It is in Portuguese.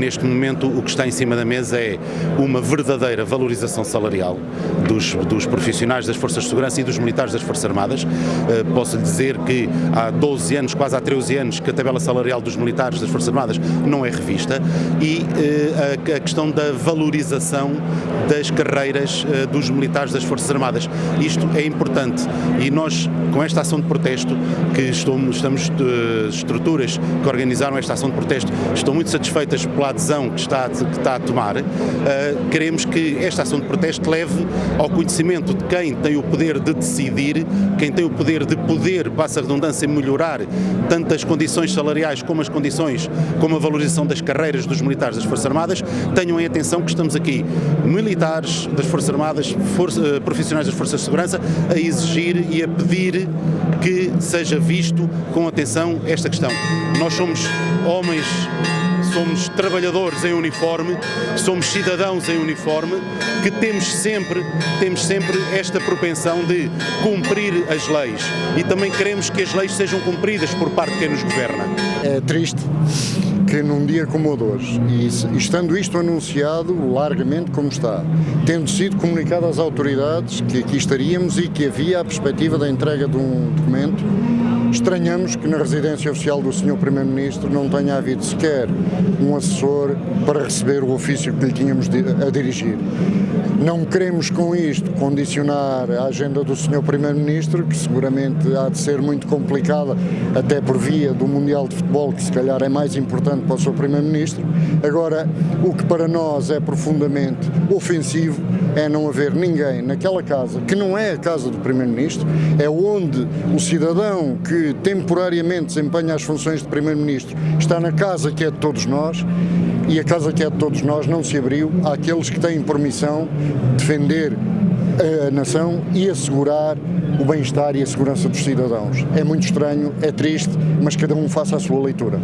neste momento o que está em cima da mesa é uma verdadeira valorização salarial dos, dos profissionais das Forças de Segurança e dos militares das Forças Armadas. Uh, posso lhe dizer que há 12 anos, quase há 13 anos, que a tabela salarial dos militares das Forças Armadas não é revista e uh, a, questão da valorização das carreiras uh, dos militares das Forças Armadas. Isto é importante e nós, com esta ação de protesto, que estamos, estamos estruturas que organizaram esta ação de protesto, estão muito satisfeitas pela adesão que está, que está a tomar, queremos que esta ação de protesto leve ao conhecimento de quem tem o poder de decidir, quem tem o poder de poder, passa a redundância, melhorar tanto as condições salariais como as condições, como a valorização das carreiras dos militares das Forças Armadas, tenham em atenção que estamos aqui, militares das Forças Armadas, eh, profissionais das Forças de Segurança, a exigir e a pedir que seja visto com atenção esta questão. Nós somos homens somos trabalhadores em uniforme, somos cidadãos em uniforme, que temos sempre, temos sempre esta propensão de cumprir as leis e também queremos que as leis sejam cumpridas por parte de quem nos governa. É triste que num dia como o de hoje, e estando isto anunciado largamente como está, tendo sido comunicado às autoridades que aqui estaríamos e que havia a perspectiva da entrega de um documento, Estranhamos que na residência oficial do Sr. Primeiro-Ministro não tenha havido sequer um assessor para receber o ofício que lhe tínhamos a dirigir. Não queremos com isto condicionar a agenda do Sr. Primeiro-Ministro, que seguramente há de ser muito complicada, até por via do Mundial de Futebol, que se calhar é mais importante para o Sr. Primeiro-Ministro. Agora, o que para nós é profundamente ofensivo é não haver ninguém naquela casa, que não é a casa do Primeiro-Ministro, é onde o cidadão que temporariamente desempenha as funções de Primeiro-Ministro está na casa que é de todos nós e a casa que é de todos nós não se abriu àqueles que têm permissão de defender a nação e assegurar o bem-estar e a segurança dos cidadãos. É muito estranho, é triste, mas cada um faça a sua leitura.